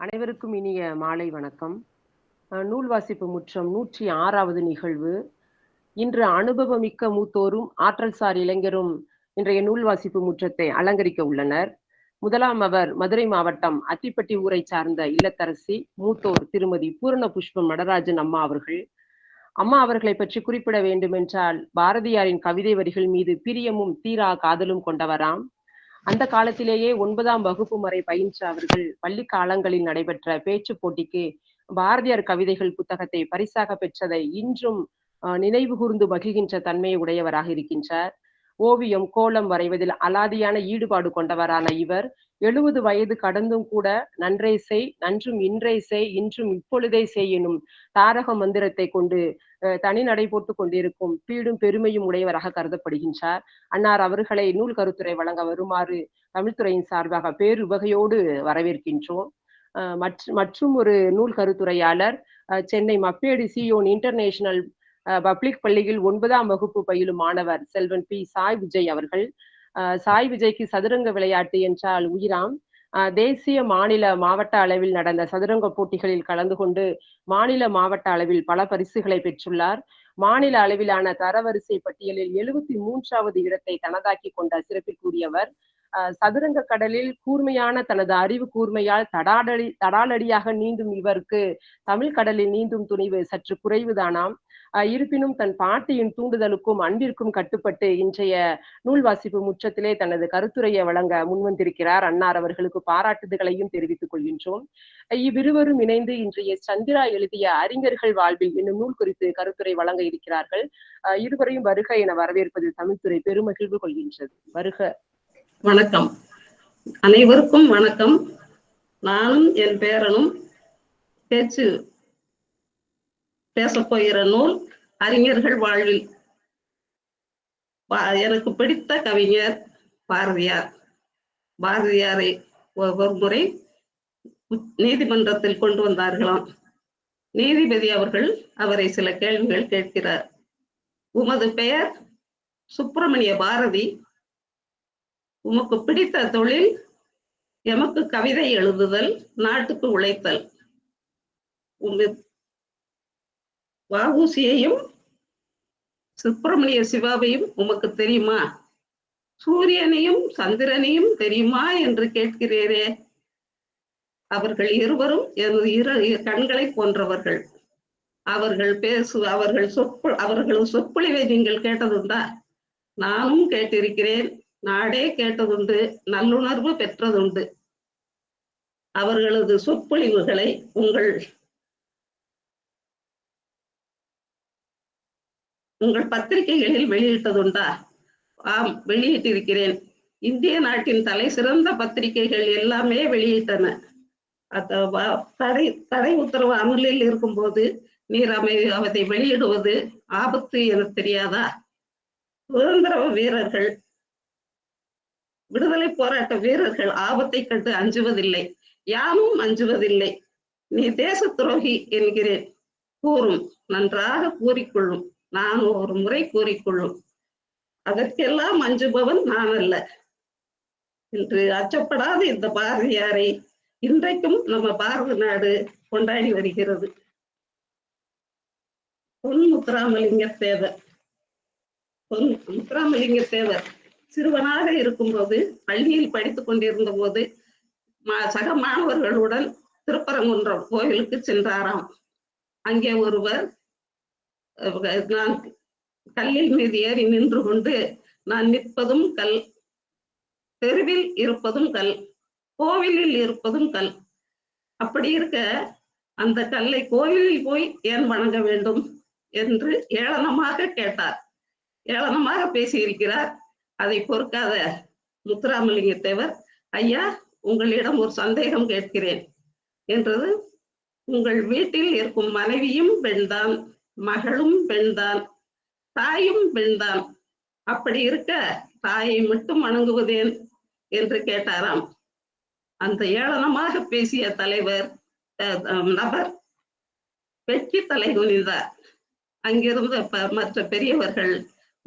அனைவருக்கும் இனிய மாலை வணக்கம். நூல் வாசிப்பு முற்றம் நூற்றி ஆறாவது நிகழ்வு. இன்று அனுபவமிக்க மூத்தோரும் ஆற்றல் சார் இளைஞரும் இன்றைய நூல் வாசிப்பு முற்றத்தை அலங்கரிக்க உள்ளனர். முதலாம் அவர் மதுரை மாவட்டம் அத்திப்பட்டி ஊரை சார்ந்த இல்லத்தரசி மூத்தோர் திருமதி பூரண புஷ்பம் நடராஜன் அம்மா அவர்கள். அம்மா அவர்களை பற்றி குறிப்பிட வேண்டுமென்றால் பாரதியாரின் கவிதை வரிகள் மீது பிரியமும் தீரா காதலும் கொண்டவராம். அந்த காலத்திலேயே ஒன்பதாம் வகுப்பு வரை பயின்ற அவர்கள் பள்ளி காலங்களில் நடைபெற்ற பேச்சு போட்டிக்கு பாரதியார் கவிதைகள் புத்தகத்தை பரிசாக பெற்றதை இன்றும் நினைவு கூர்ந்து மகிழ்கின்ற தன்மையை உடையவராக இருக்கின்றார். ஓவியம் கோலம் வரைவதில் அலாதியான ஈடுபாடு கொண்டவரான இவர். எழுபது வயது கடந்தும் கூட நன்றே செய் நன்றும் இன்றே செய் இன்றும் இப்பொழுதே செய் எனும் தாரக மந்திரத்தை கொண்டு தனி நடை போட்டு கொண்டிருக்கும் பீடும் பெருமையும் உடையவராக கருதப்படுகின்றார். அன்னார் அவர்களை நூல் கருத்துரை வழங்க வருமாறு தமிழ்துறையின் சார்பாக பேருவகையோடு வரவேற்கின்றோம். மற்றும் ஒரு நூல் கருத்துரையாளர் Chennai Mappedu Zion international public பள்ளியில் ஒன்பதாம் வகுப்பு பயிலும் மாணவர் செல்வன் பி. சாய் விஜய் அவர்கள். சாய் விஜய்க்கு சதுரங்க விளையாட்டு என்றால் உயிராம். தேசிய மாநில மாவட்ட அளவில் நடந்த சதுரங்க போட்டிகளில் கலந்து கொண்டு மாநில மாவட்ட அளவில் பல பரிசுகளை பெற்றுள்ளார். மாநில அளவிலான தரவரிசை பட்டியலில் எழுபத்தி மூன்றாவது இடத்தை தனதாக்கி கொண்ட சிறப்பிற்குரியவர். அஹ் சதுரங்க கடலில் கூர்மையான தனது அறிவு கூர்மையால் தடாடடி தடாலடியாக நீந்தும் இவருக்கு தமிழ் கடலில் நீந்தும் துணிவு சற்று குறைவுதானாம். இருப்பினும் தன் பாட்டியின் தூண்டுதலுக்கும் அன்பிற்கும் கட்டுப்பட்டு இன்றைய நூல் வாசிப்பு முற்றத்திலே தனது கருத்துரையை வழங்க முன்வந்திருக்கிறார் அன்னார் அவர்களுக்கு பாராட்டுதல்களையும் தெரிவித்துக் கொள்கின்றோம். இவ்விருவரும் இணைந்து இன்றைய சந்திரா எழுதிய அறிஞர்கள் வாழ்வில் என்னும் நூல் குறித்து கருத்துரை வழங்க இருக்கிறார்கள். அஹ் இருவரையும் வருக என வரவேற்பதில் தமிழ்துறை பெருமகிழ்வு கொள்கின்றது. வருக. வணக்கம். அனைவருக்கும் வணக்கம். நானும் என் பேரனும் பேச்சு பேசப் போகிற நூல் அறிஞர்கள் வாழ்வில் எனக்கு பிடித்த கவிஞர் பாரதியார். பாரதியாரை ஒ- ஒரு முறை நீதிமன்றத்தில் கொண்டு வந்தார்களாம். நீதிபதி அவர்கள் அவரை சில கேள்விகள் கேட்கிறார். உமது பெயர் சுப்பிரமணிய பாரதி. உமக்கு பிடித்த தொழில் எமக்கு கவிதை எழுதுதல் நாட்டுக்கு உழைத்தல். உங்க சுப்பிரமணிய சிவாவையும் உமக்கு தெரியுமா? சூரியனையும் சந்திரனையும் தெரியுமா என்று கேட்கிறீரே? அவர்கள் இருவரும் எனது இரு இரு கண்களை போன்றவர்கள். அவர்கள் பேசு அவர்கள் சொற்பு அவர்கள் சொற்பொழிவை நீங்கள் கேட்டதுண்டா? நானும் கேட்டிருக்கிறேன். நாடே கேட்டதுண்டு. நல்லுணர்வு பெற்றதுண்டு. அவர்களது சொற்பொழிவுகளை உங்கள் உங்கள் பத்திரிகைகளில் வெளியிட்டதுண்டா? ஆம் வெளியிட்டிருக்கிறேன். இந்திய நாட்டின் தலை சிறந்த பத்திரிகைகள் எல்லாமே வெளியிட்டன. தடை தடை உத்தரவு அமலில் இருக்கும்போது நீர் அமை அவதை வெளியிடுவது ஆபத்து என தெரியாதா? சுதந்திர வீரர்கள் விடுதலை போராட்ட வீரர்கள் ஆபத்தை கண்டு அஞ்சுவதில்லை. யாமும் அஞ்சுவதில்லை. நீ தேச துரோகி என்கிறேன். கூறும். நன்றாக கூறிக்கொள்ளும். நான் ஒரு முறை கூறிக்கொள்ளும். அதற்கெல்லாம் அஞ்சுபவன் நான் அல்ல. என்று அச்சப்படாத இந்த பாரதியாரை இன்றைக்கும் நம்ம பாரத நாடு கொண்டாடி வருகிறது. பொன் முத்துராமலிங்க தேவர் பொன் முத்துராமலிங்க தேவர் சிறுவனாக இருக்கும்போது பள்ளியில் படித்துக் கொண்டிருந்த போது மா- சக மாணவர்களுடன் திருப்பரங்குன்றம் கோயிலுக்கு சென்றாராம். அங்கே ஒருவர் நான் கல்லில் மீது ஏறி நின்று கொண்டு நான் நிற்பதும் கல் தெருவில் இருப்பதும் கல் கோவிலில் இருப்பதும் கல். அப்படி இருக்க அந்த கல்லை கோவிலில் போய் ஏன் வணங்க வேண்டும் என்று ஏளனமாக கேட்டார். ஏளனமாக பேசியிருக்கிறார். அதை பொறுக்காத முத்துராமலிங்க தேவர் ஐயா உங்களிடம் ஒரு சந்தேகம் கேட்கிறேன் என்றது உங்கள் வீட்டில் இருக்கும் மனைவியும் பெண்தான். மகளும் பெண்தான் தாயும் பெண்தான். அப்படி இருக்க தாயை மட்டும் வணங்குவதேன் என்று கேட்டாராம். அந்த ஏளனமாக பேசிய தலைவர் அஹ், நபர் வெற்றி தலை குனிந்தார் அங்கிருந்த மற்ற பெரியவர்கள்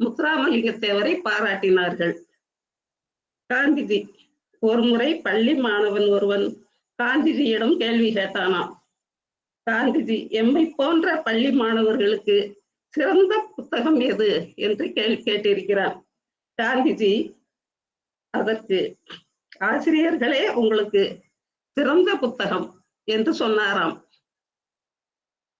முத்துராமலிங்க தேவரை பாராட்டினார்கள். காந்திஜி ஒரு முறை பள்ளி மாணவன் ஒருவன் காந்திஜியிடம் கேள்வி கேட்டானாம். காந்திஜி எம்மை போன்ற பள்ளி மாணவர்களுக்கு சிறந்த புத்தகம் எது? என்று கேள்வி கேட்டிருக்கிறார். காந்திஜி அதற்கு ஆசிரியர்களே உங்களுக்கு சிறந்த புத்தகம் என்று சொன்னாராம்.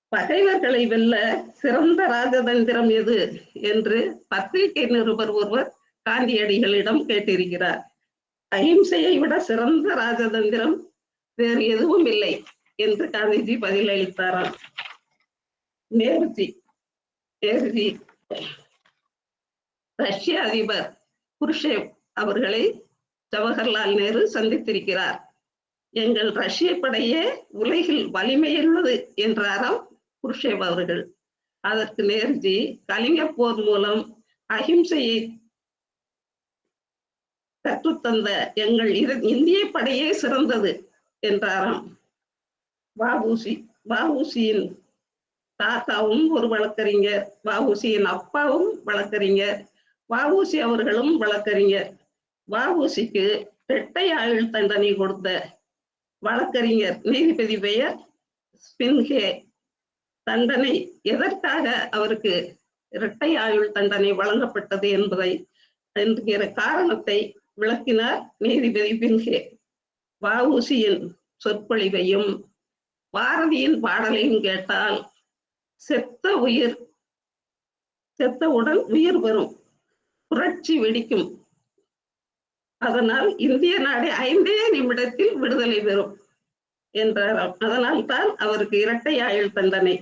பகைவர்களை வெல்ல சிறந்த ராஜதந்திரம் எது? என்று பத்திரிகை நிருபர் ஒருவர் காந்தியடிகளிடம் கேட்டிருக்கிறார். அஹிம்சையை விட சிறந்த ராஜதந்திரம் வேறு எதுவும் இல்லை. என்று காந்திஜி பதிலளித்தாராம். நேருஜி நேருஜி ரஷ்ய அதிபர் குருஷேவ் அவர்களை ஜவஹர்லால் நேரு சந்தித்திருக்கிறார். எங்கள் ரஷ்ய படையே உலகில் வலிமையுள்ளது என்றாராம் குருஷேவ் அவர்கள். அதற்கு நேருஜி கலிங்க போர் மூலம் அஹிம்சையை கற்றுத்தந்த எங்கள் இந்திய படையே சிறந்தது என்றாராம். வஉசி வஉசியின் தாத்தாவும் ஒரு வழக்கறிஞர் வஉசியின் அப்பாவும் வழக்கறிஞர் வஉசி அவர்களும் வழக்கறிஞர். வஉசிக்கு இரட்டை ஆயுள் தண்டனை கொடுத்த வழக்கறிஞர் நீதிபதி பெயர் ஸ்பின்ஹே. தண்டனை எதற்காக அவருக்கு இரட்டை ஆயுள் தண்டனை வழங்கப்பட்டது என்பதை என்கிற காரணத்தை விளக்கினார் நீதிபதி பின்ஹே வஉசியின் சொற்பொழிவையும் பாரதியின் பாடலையும் கேட்டால் செத்த உயிர் செத்த உடல் உயிர் வரும். புரட்சி வெடிக்கும். அதனால் இந்திய நாடு ஐந்தே நிமிடத்தில் விடுதலை பெறும் என்றாராம். அதனால் தான் அவருக்கு இரட்டை ஆயுள் தண்டனை.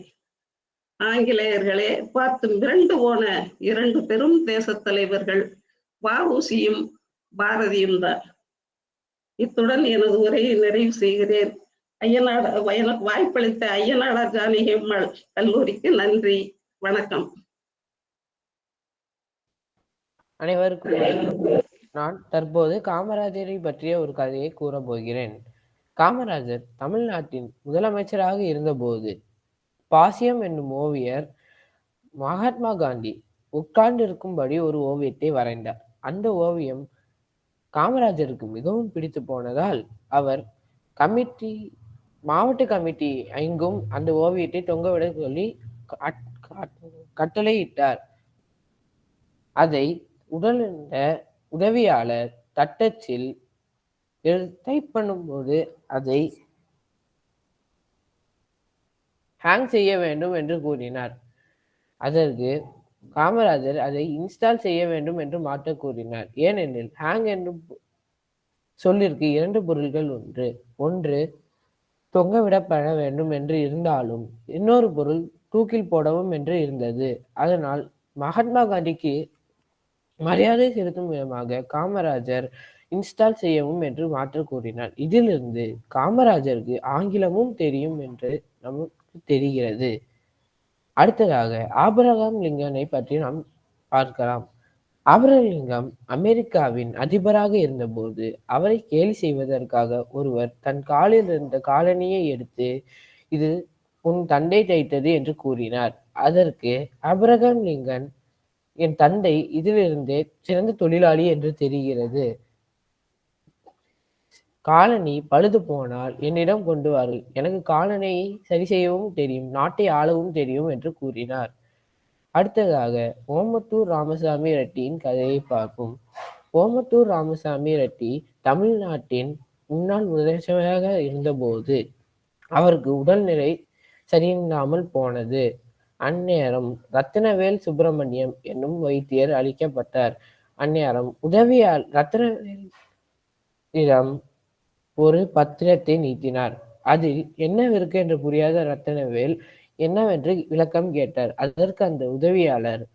ஆங்கிலேயர்களே பார்த்து மிரண்டு போன இரண்டு பெரும் தேசத் தலைவர்கள் வஉசியும் பாரதியும் தான். இத்துடன் எனது உரையை நிறைவு செய்கிறேன். ஐயனாட எனக்கு வாய்ப்பளித்த ஐயனாடா ஜானகி அம்மாள் கல்லூரிக்கு நன்றி வணக்கம். அனைவருக்கும் நான் தற்போது காமராஜரை பற்றிய ஒரு கதையை கூறப் போகிறேன் காமராஜர் தமிழ்நாட்டின் முதலமைச்சராக இருந்தபோது பாசியம் என்னும் ஓவியர் மகாத்மா காந்தி உட்கார்ந்திருக்கும்படி ஒரு ஓவியத்தை வரைந்தார். அந்த ஓவியம் காமராஜருக்கு மிகவும் பிடித்து போனதால் அவர் கமிட்டி மாவட்ட கமிட்டி எங்கும் அந்த ஓவியத்தை தொங்கவிட சொல்லி கட்டளையிட்டார். அதை உடலிருந்த உதவியாளர் தட்டச்சில் டைப் பண்ணும்போது அதை ஹேங் செய்ய வேண்டும் என்று கூறினார். அதற்கு காமராஜர் அதை இன்ஸ்டால் செய்ய வேண்டும் என்று மாற்ற கூறினார். ஏனெனில் ஹேங் என்று சொல்லிற்கு இரண்டு பொருள்கள் ஒன்று. ஒன்று தொங்கவிடப்பட வேண்டும் என்று இருந்தாலும் இன்னொரு பொருள் தூக்கில் போடவும் என்று இருந்தது. அதனால் மகாத்மா காந்திக்கு மரியாதை செலுத்தும் விதமாக காமராஜர் இன்ஸ்டால் செய்யவும் என்று மாற்ற கூறினார். இதிலிருந்து காமராஜருக்கு ஆங்கிலமும் தெரியும் என்று நமக்கு தெரிகிறது. அடுத்ததாக ஆபரகாம் லிங்கனை பற்றி நாம் பார்க்கலாம். ஆபிரகாம் அமெரிக்காவின் அதிபராக இருந்தபோது அவரை கேலி செய்வதற்காக ஒருவர் தன் காலில் இருந்த காலணியை எடுத்து இது உன் தந்தை தைத்தது என்று கூறினார். அதற்கு ஆபிரகாம் லிங்கன் என் தந்தை இதிலிருந்தே சிறந்த தொழிலாளி என்று தெரிகிறது. காலனி பழுது போனால் என்னிடம் கொண்டு வாருங்கள் எனக்கு காலனியை சரி செய்யவும் தெரியும் நாட்டை ஆளவும் தெரியும் என்று கூறினார். அடுத்ததாக ஓமத்தூர் ராமசாமி ரெட்டியின் கதையை பார்ப்போம். ஓமத்தூர் ராமசாமி ரெட்டி தமிழ்நாட்டின் முன்னாள் முதலமைச்சராக இருந்தபோது அவருக்கு உடல்நிலை சரியில்லாமல் போனது. அந்நேரம் ரத்தினவேல் சுப்பிரமணியம் என்னும் வைத்தியர் அளிக்கப்பட்டார். அந்நேரம் உதவியால் ரத்னவேலிடம் ஒரு பத்திரத்தை நீட்டினார். அதில் என்னவிருக்கு என்று புரியாத ரத்தனவேல் என்னவென்று விளக்கம் கேட்டார். அதற்கு அந்த உதவியாளர்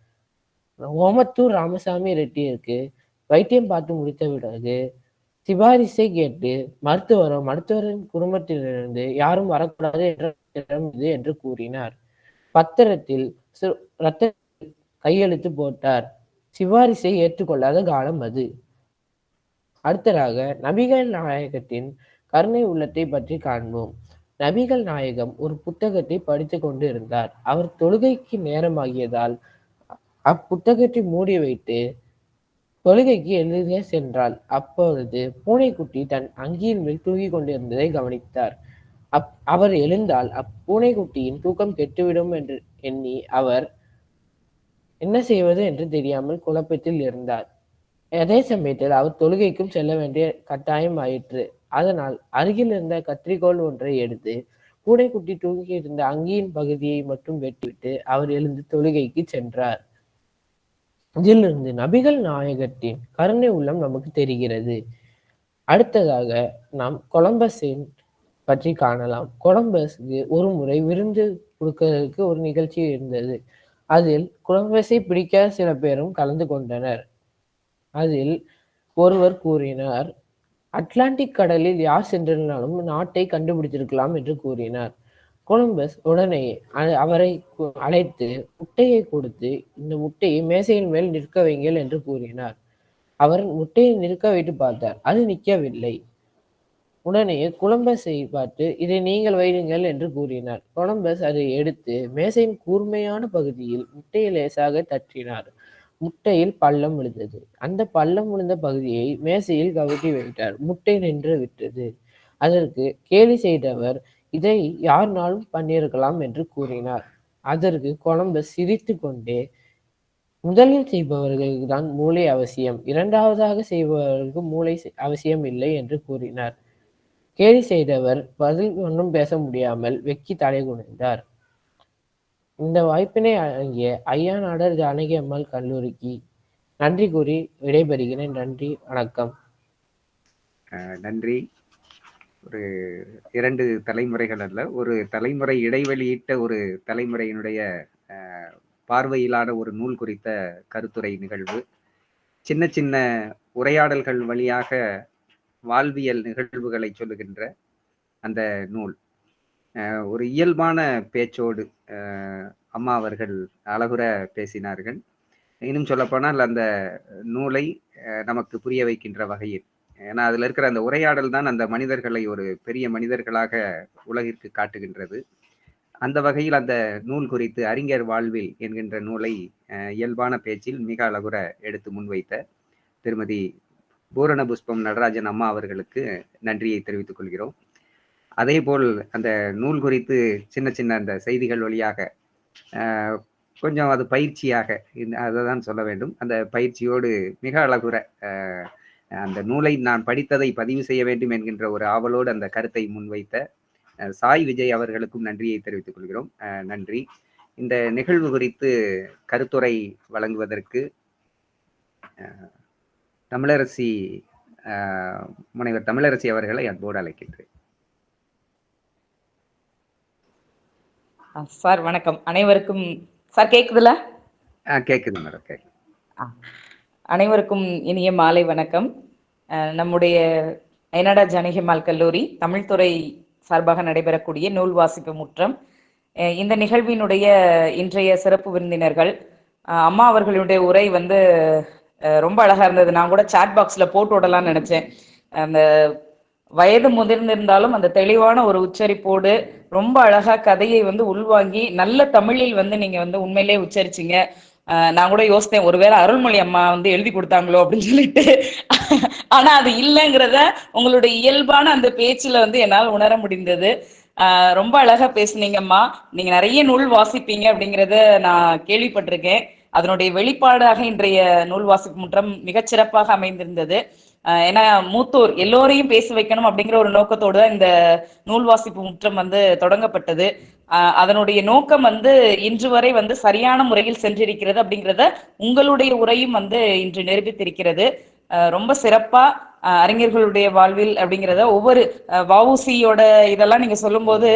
ஓமத்தூர் ராமசாமி ரெட்டியிற்கு வைத்தியம் பார்த்து முடித்த பிறகு சிபாரிசை கேட்டு மருத்துவரும் மருத்துவரின் குடும்பத்திலிருந்து யாரும் வரக்கூடாது என்ற இது என்று கூறினார். பத்திரத்தில் சு- ரத்த கையெழுத்து போட்டார். சிபாரிசை ஏற்றுக்கொள்ளாத காலம் அது. அடுத்ததாக நபிகள் நாயகத்தின் கருணை உள்ளத்தை பற்றி காண்போம். நபிகள் நாயகம் ஒரு புத்தகத்தை படித்து கொண்டு இருந்தார். அவர் தொழுகைக்கு நேரமாகியதால் அப்புத்தகத்தை மூடி வைத்து தொழுகைக்கு எழுதிய சென்றாள் அப்பொழுது பூனைக்குட்டி தன் அங்கியின் மேல் தூங்கிக் கொண்டிருந்ததை கவனித்தார். அப் அவர் எழுந்தால் அப்பூனைக்குட்டியின் தூக்கம் கெட்டுவிடும் என்று எண்ணி அவர் என்ன செய்வது என்று தெரியாமல் குழப்பத்தில் இருந்தார். அதே சமயத்தில் அவர் தொழுகைக்கும் செல்ல வேண்டிய கட்டாயம் ஆயிற்று. அதனால் அருகில் இருந்த கத்திரிக்கோள் ஒன்றை எடுத்து கூடைக்குட்டி தூங்கி இருந்த அங்கியின் பகுதியை மட்டும் வெட்டிவிட்டு அவர் எழுந்து தொழுகைக்கு சென்றார். இதிலிருந்து நபிகள் நாயகத்தின் கருணை உள்ளம் நமக்கு தெரிகிறது. அடுத்ததாக நாம் கொலம்பஸின் பற்றி காணலாம். கொலம்பஸ்க்கு ஒரு முறை விருந்து கொடுக்கிறதுக்கு ஒரு நிகழ்ச்சி இருந்தது. அதில் கொலம்பஸை பிடிக்காத சில பேரும் கலந்து கொண்டனர். அதில் ஒருவர் கூறினார் அட்லாண்டிக் கடலில் யார் சென்றிருந்தாலும் நாட்டை கண்டுபிடித்திருக்கலாம் என்று கூறினார். கொலம்பஸ் உடனே அ- அவரை அழைத்து முட்டையை கொடுத்து இந்த முட்டையை மேசையின் மேல் நிற்க வைங்கள் என்று கூறினார். அவர் முட்டையை நிற்க வைத்து பார்த்தார். அது நிற்கவில்லை. உடனே குலம்பஸை பார்த்து இதை நீங்கள் வைடுங்கள் என்று கூறினார். கொலம்பஸ் அதை எடுத்து மேசையின் கூர்மையான பகுதியில் முட்டையை லேசாக தட்டினார். முட்டையில் பள்ளம் விழுந்தது. அந்த பள்ளம் விழுந்த பகுதியை மேசையில் கவிட்டி வைத்தார். முட்டை நின்று விட்டது. அதற்கு கேலி செய்தவர் இதை யாருனாலும் பண்ணியிருக்கலாம் என்று கூறினார். அதற்கு கொலம்பஸ் சிரித்து கொண்டே முதலில் செய்பவர்களுக்கு தான் மூளை அவசியம். இரண்டாவதாக செய்பவர்களுக்கு மூளை செ- அவசியம் இல்லை என்று கூறினார். கேலி செய்தவர் பதில் ஒன்றும் பேச முடியாமல் வெக்கி தலை குனிந்தார் இந்த வாய்ப்பினை வழங்கிய ஐயா நாடர் ஜானகி அம்மாள் கல்லூரிக்கு நன்றி கூறி விடைபெறுகிறேன். நன்றி வணக்கம். நன்றி. ஒரு இரண்டு தலைமுறைகள் அல்ல ஒரு தலைமுறை இடைவெளியிட்ட ஒரு தலைமுறையினுடைய பார்வையிலான ஒரு நூல் குறித்த கருத்துரை நிகழ்வு. சின்ன சின்ன உரையாடல்கள் வழியாக வாழ்வியல் நிகழ்வுகளை சொல்லுகின்ற அந்த நூல். ஒரு இயல்பான பேச்சோடு அம்மா அவர்கள் அழகுற பேசினார்கள். இன்னும் சொல்லப்போனால் அந்த நூலை நமக்கு புரிய வைக்கின்ற வகையில். ஏன்னா அதில் இருக்கிற அந்த உரையாடல் தான் அந்த மனிதர்களை ஒரு பெரிய மனிதர்களாக உலகிற்கு காட்டுகின்றது. அந்த வகையில் அந்த நூல் குறித்து அறிஞர் வாழ்வில் என்கின்ற நூலை இயல்பான பேச்சில் மிக அழகுற எடுத்து முன்வைத்த திருமதி பூரண புஷ்பம் நடராஜன் அம்மா அவர்களுக்கு நன்றியை தெரிவித்துக் கொள்கிறோம். அதே போல் அந்த நூல் குறித்து சின்ன சின்ன அந்த செய்திகள் வழியாக கொஞ்சம் அது பயிற்சியாக அதை தான் சொல்ல வேண்டும். அந்த பயிற்சியோடு மிக அழகுற அந்த நூலை நான் படித்ததை பதிவு செய்ய வேண்டும் என்கின்ற ஒரு ஆவலோடு அந்த கருத்தை முன்வைத்த சாய் விஜய் அவர்களுக்கும் நன்றியை தெரிவித்துக் கொள்கிறோம். நன்றி. இந்த நிகழ்வு குறித்து கருத்துரை வழங்குவதற்கு தமிழரசி முனைவர் தமிழரசி அவர்களை அன்போடு அழைக்கின்றேன். சார் வணக்கம். அனைவருக்கும் சார் கேக்குதுல? கேக்குது மேடம் அனைவருக்கும் இனிய மாலை வணக்கம். நம்முடைய அயனாடா ஜானகிமால் கல்லூரி தமிழ்துறை சார்பாக நடைபெறக்கூடிய நூல் வாசிப்பு முற்றம். இந்த நிகழ்வினுடைய இன்றைய சிறப்பு விருந்தினர்கள் அம்மா அவர்களுடைய உரை வந்து ரொம்ப அழகா இருந்தது. நான் கூட சாட் பாக்ஸ்ல போட்டு விடலாம்னு நினைச்சேன். அந்த வயது முதிர்ந்திருந்தாலும் அந்த தெளிவான ஒரு உச்சரிப்போடு ரொம்ப அழகா கதையை வந்து உள்வாங்கி நல்ல தமிழில் வந்து நீங்க வந்து உண்மையிலே உச்சரிச்சீங்க. நான் கூட யோசித்தேன் ஒருவேளை அருள்மொழி அம்மா வந்து எழுதி கொடுத்தாங்களோ அப்படின்னு சொல்லிட்டு. ஆனா அது இல்லைங்கிறத உங்களுடைய இயல்பான அந்த பேச்சுல வந்து என்னால் உணர முடிந்தது. ரொம்ப அழகா பேசுனீங்கம்மா. நீங்க நிறைய நூல் வாசிப்பீங்க அப்படிங்கறத நான் கேள்விப்பட்டிருக்கேன். அதனுடைய வெளிப்பாடாக இன்றைய நூல் வாசிப்பு முற்றம் மிகச்சிறப்பாக அமைந்திருந்தது. ஏன்னா மூத்தோர் எல்லோரையும் பேச வைக்கணும் அப்படிங்கிற ஒரு நோக்கத்தோடு தான் இந்த நூல் வாசிப்பு முற்றம் வந்து தொடங்கப்பட்டது. ஆஹ் அதனுடைய நோக்கம் வந்து இன்று வரை வந்து சரியான முறையில் சென்றிருக்கிறது அப்படிங்கிறத உங்களுடைய உரையும் வந்து இன்று நிரூபித்திருக்கிறது. ரொம்ப சிறப்பா அறிஞர்களுடைய வாழ்வில் அப்படிங்கிறத ஒவ்வொரு வவுசியோட இதெல்லாம் நீங்க சொல்லும்போது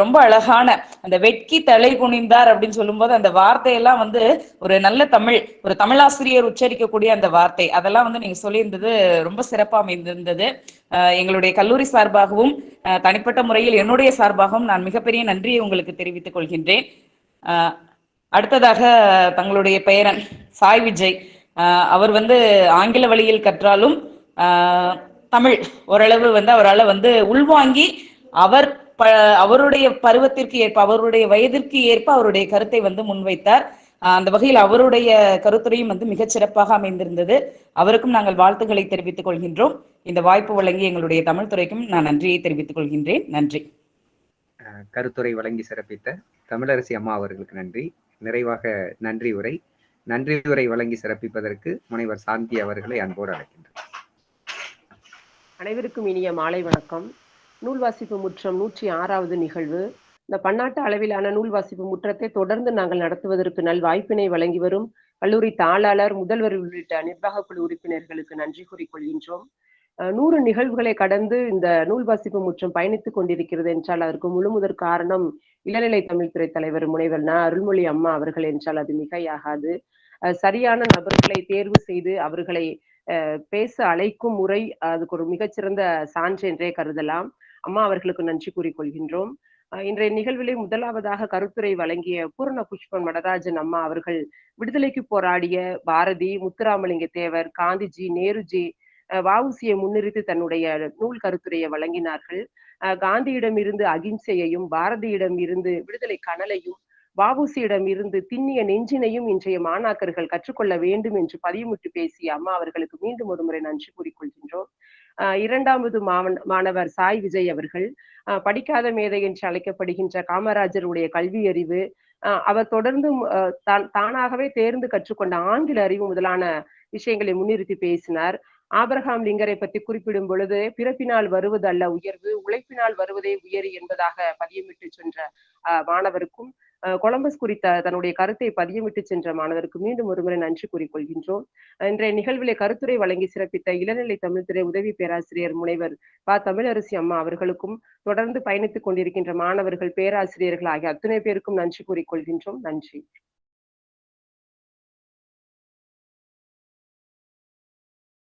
ரொம்ப அழகான அந்த வெட்கி தலை குனிந்தார் அப்படின்னு சொல்லும்போது அந்த வார்த்தையெல்லாம் வந்து ஒரு நல்ல தமிழ் ஒரு தமிழாசிரியர் உச்சரிக்கக்கூடிய அந்த வார்த்தை. அதெல்லாம் வந்து நீங்க சொல்லியிருந்தது ரொம்ப சிறப்பாக அமைந்திருந்தது. எங்களுடைய கல்லூரி சார்பாகவும் தனிப்பட்ட முறையில் என்னுடைய சார்பாகவும் நான் மிகப்பெரிய நன்றியை உங்களுக்கு தெரிவித்துக் கொள்கின்றேன். அடுத்ததாக தங்களுடைய பெயரன் சாய் விஜய். அவர் வந்து ஆங்கில வழியில் கற்றாலும் ஆஹ் தமிழ் ஓரளவு வந்து அவரால் வந்து உள்வாங்கி அவர் ப அவருடைய பருவத்திற்கு ஏற்ப அவருடைய வயதிற்கு ஏற்ப அவருடைய கருத்தை வந்து முன்வைத்தார். அந்த வகையில் அவருடைய கருத்துரையும் வந்து மிகச் சிறப்பாக அமைந்திருந்தது. அவருக்கும் நாங்கள் வாழ்த்துக்களை தெரிவித்துக் கொள்கின்றோம். இந்த வாய்ப்பு வழங்கி எங்களுடைய தமிழ் துறைக்கும் நான் நன்றியை தெரிவித்துக் கொள்கின்றேன். நன்றி. அஹ், கருத்துரை வழங்கி சிறப்பித்த தமிழரசி அம்மா அவர்களுக்கு நன்றி. நிறைவாக நன்றி உரை. நன்றி உரை வழங்கி சிறப்பிப்பதற்கு முனைவர் சாந்தி அவர்களை அன்போடு அழைக்கின்றனர். அனைவருக்கும் இனிய மாலை வணக்கம். நூல் வாசிப்பு முற்றம் நூற்றி ஆறாவது நிகழ்வு. இந்த பன்னாட்டு அளவிலான நூல் வாசிப்பு முற்றத்தை தொடர்ந்து நாங்கள் நடத்துவதற்கு நல் வாய்ப்பினை வழங்கி வரும் கல்லூரி தாளாளர் முதல்வர் உள்ளிட்ட நிர்வாக குழு உறுப்பினர்களுக்கு நன்றி கூறிக்கொள்கின்றோம் நூறு நிகழ்வுகளை கடந்து இந்த நூல் வாசிப்பு முற்றம் பயணித்துக் கொண்டிருக்கிறது என்றால் அதற்கு முழு முதற் காரணம் இளநிலை தமிழ்துறை தலைவர் முனைவர் ந. அருள்மொழி அம்மா அவர்கள் என்றால் அது மிகையாகாது. சரியான நபர்களை தேர்வு செய்து அவர்களை பேச அழைக்கும் முறை அதுக்கு ஒரு மிகச்சிறந்த சான்று என்றே கருதலாம். அம்மா அவர்களுக்கு நன்றி கூறிக்கொள்கின்றோம். இன்றைய நிகழ்விலே முதலாவதாக கருத்துரை வழங்கிய பூர்ண புஷ்பன் நடராஜன் அம்மா அவர்கள் விடுதலைக்கு போராடிய பாரதி முத்துராமலிங்க தேவர் காந்திஜி நேருஜி அஹ் முன்னிறுத்தி தன்னுடைய நூல் கருத்துரையை வழங்கினார்கள். காந்தியிடம் இருந்து அகிம்சையையும் பாரதியிடம் இருந்து விடுதலை கனலையும் வஉசியிடம் இருந்து திண்ணிய நெஞ்சினையும் இன்றைய மாணாக்கர்கள் கற்றுக்கொள்ள வேண்டும் என்று பதியமிட்டு பேசிய அம்மா அவர்களுக்கு மீண்டும் ஒரு முறை நன்றி கூறிக்கொள்கின்றோம். இரண்டாவது மாவன் மாணவர் சாய் விஜய் அவர்கள் படிக்காத மேதை என்று அழைக்கப்படுகின்ற காமராஜருடைய கல்வி அறிவு அஹ் அவர் தொடர்ந்து அஹ் தானாகவே தேர்ந்து கற்றுக்கொண்ட ஆங்கில அறிவு முதலான விஷயங்களை முன்னிறுத்தி பேசினார். ஆபரகாம் லிங்கரை பற்றி குறிப்பிடும் பொழுது பிறப்பினால் வருவது அல்ல உயர்வு உழைப்பினால் வருவதே உயர் என்பதாக பதியமிட்டு சென்ற மாணவருக்கும் கொலம்பஸ் குறித்த தன்னுடைய கருத்தை பதியமிட்டு சென்ற மாணவருக்கு மீண்டும் ஒருமுறை நன்றி கூறிக்கொள்கின்றோம் இன்றைய நிகழ்விலே கருத்துரை வழங்கி சிறப்பித்த இளநிலை தமிழ்துறை உதவி பேராசிரியர் முனைவர் ப. தமிழரசி அம்மா அவர்களுக்கும் தொடர்ந்து பயணித்துக் கொண்டிருக்கின்ற மாணவர்கள் பேராசிரியர்கள் ஆகிய அத்துணை பேருக்கும் நன்றி கூறிக்கொள்கின்றோம் நன்றி.